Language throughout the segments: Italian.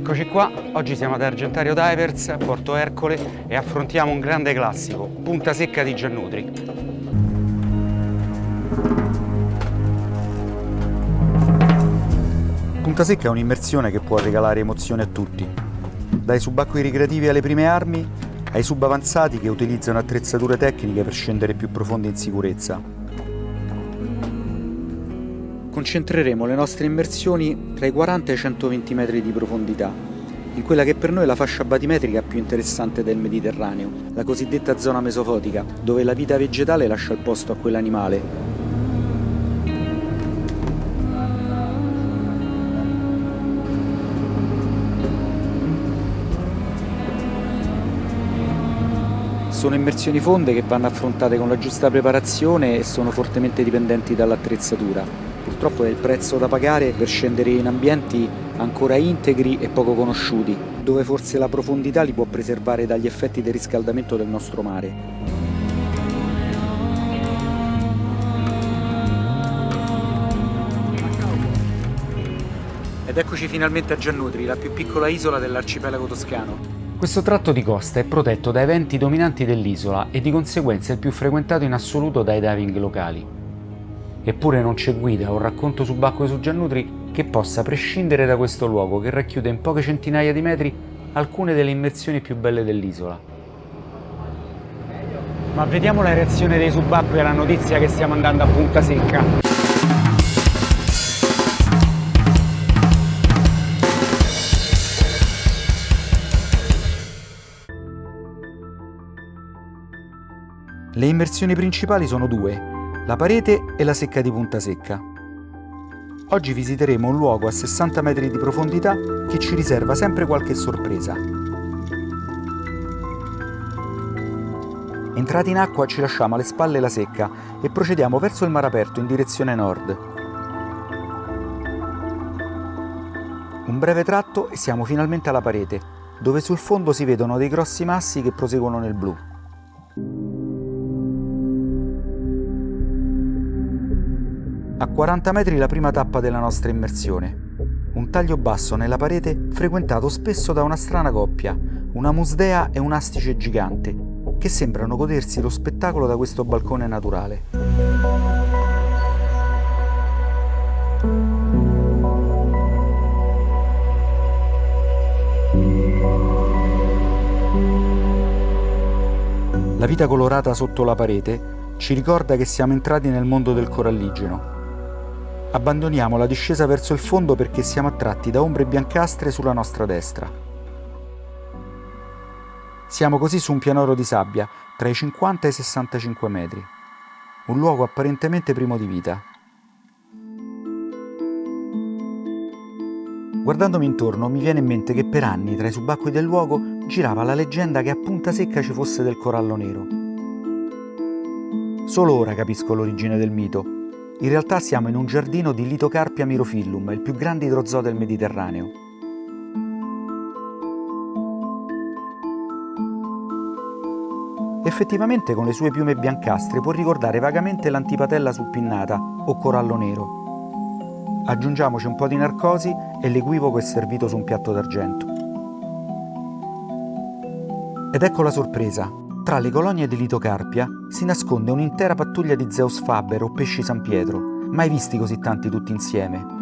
Eccoci qua, oggi siamo ad Argentario Divers, Porto Ercole e affrontiamo un grande classico, Punta Secca di Giannutri. Punta Secca è un'immersione che può regalare emozioni a tutti, dai subacquei ricreativi alle prime armi ai subavanzati che utilizzano attrezzature tecniche per scendere più profondi in sicurezza concentreremo le nostre immersioni tra i 40 e i 120 metri di profondità, in quella che per noi è la fascia batimetrica più interessante del Mediterraneo, la cosiddetta zona mesofotica, dove la vita vegetale lascia il posto a quella animale. Sono immersioni fonde che vanno affrontate con la giusta preparazione e sono fortemente dipendenti dall'attrezzatura purtroppo è il prezzo da pagare per scendere in ambienti ancora integri e poco conosciuti, dove forse la profondità li può preservare dagli effetti del riscaldamento del nostro mare. Ed eccoci finalmente a Giannutri, la più piccola isola dell'arcipelago toscano. Questo tratto di costa è protetto dai venti dominanti dell'isola e di conseguenza è il più frequentato in assoluto dai diving locali. Eppure non c'è guida o racconto subacqueo su Giannutri che possa prescindere da questo luogo che racchiude in poche centinaia di metri alcune delle immersioni più belle dell'isola. Ma vediamo la reazione dei subacquei alla notizia che stiamo andando a punta secca. Le immersioni principali sono due, la parete e la secca di Punta Secca. Oggi visiteremo un luogo a 60 metri di profondità che ci riserva sempre qualche sorpresa. Entrati in acqua ci lasciamo alle spalle la secca e procediamo verso il mare aperto in direzione nord. Un breve tratto e siamo finalmente alla parete, dove sul fondo si vedono dei grossi massi che proseguono nel blu. A 40 metri la prima tappa della nostra immersione. Un taglio basso nella parete frequentato spesso da una strana coppia, una musdea e un astice gigante, che sembrano godersi lo spettacolo da questo balcone naturale. La vita colorata sotto la parete ci ricorda che siamo entrati nel mondo del coralligeno, Abbandoniamo la discesa verso il fondo perché siamo attratti da ombre biancastre sulla nostra destra. Siamo così su un pianoro di sabbia, tra i 50 e i 65 metri. Un luogo apparentemente primo di vita. Guardandomi intorno mi viene in mente che per anni tra i subacquei del luogo girava la leggenda che a Punta Secca ci fosse del corallo nero. Solo ora capisco l'origine del mito in realtà siamo in un giardino di Litocarpia mirofillum, il più grande idrozoo del Mediterraneo. Effettivamente con le sue piume biancastre può ricordare vagamente l'antipatella suppinnata o corallo nero. Aggiungiamoci un po' di narcosi e l'equivoco è servito su un piatto d'argento. Ed ecco la sorpresa, tra le colonie di Litocarpia si nasconde un'intera pattuglia di Zeus Faber o pesci San Pietro, mai visti così tanti tutti insieme.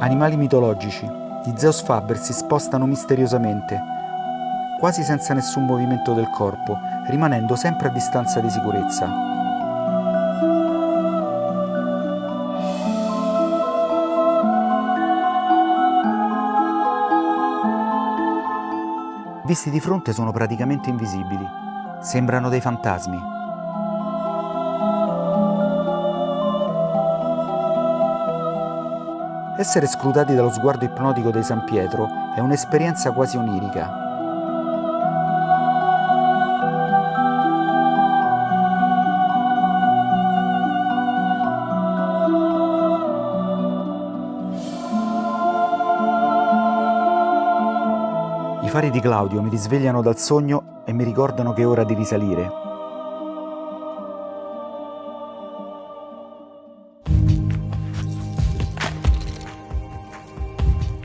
Animali mitologici di Zeus Faber si spostano misteriosamente, quasi senza nessun movimento del corpo, rimanendo sempre a distanza di sicurezza. Visti di fronte sono praticamente invisibili. Sembrano dei fantasmi. Essere scrutati dallo sguardo ipnotico dei San Pietro è un'esperienza quasi onirica. Fari di Claudio mi risvegliano dal sogno e mi ricordano che è ora di risalire.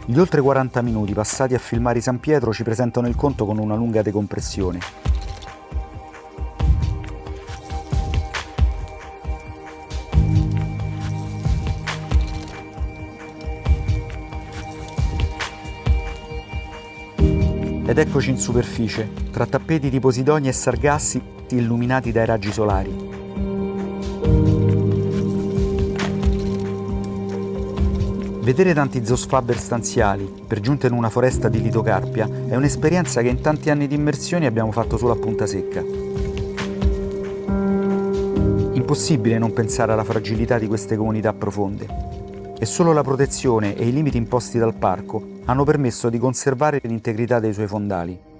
Gli oltre 40 minuti passati a filmare San Pietro ci presentano il conto con una lunga decompressione. Ed eccoci in superficie, tra tappeti di posidoni e sargassi illuminati dai raggi solari. Vedere tanti zoosfaber stanziali, per giunta in una foresta di litocarpia, è un'esperienza che in tanti anni di immersioni abbiamo fatto solo a punta secca. Impossibile non pensare alla fragilità di queste comunità profonde. E solo la protezione e i limiti imposti dal parco hanno permesso di conservare l'integrità dei suoi fondali.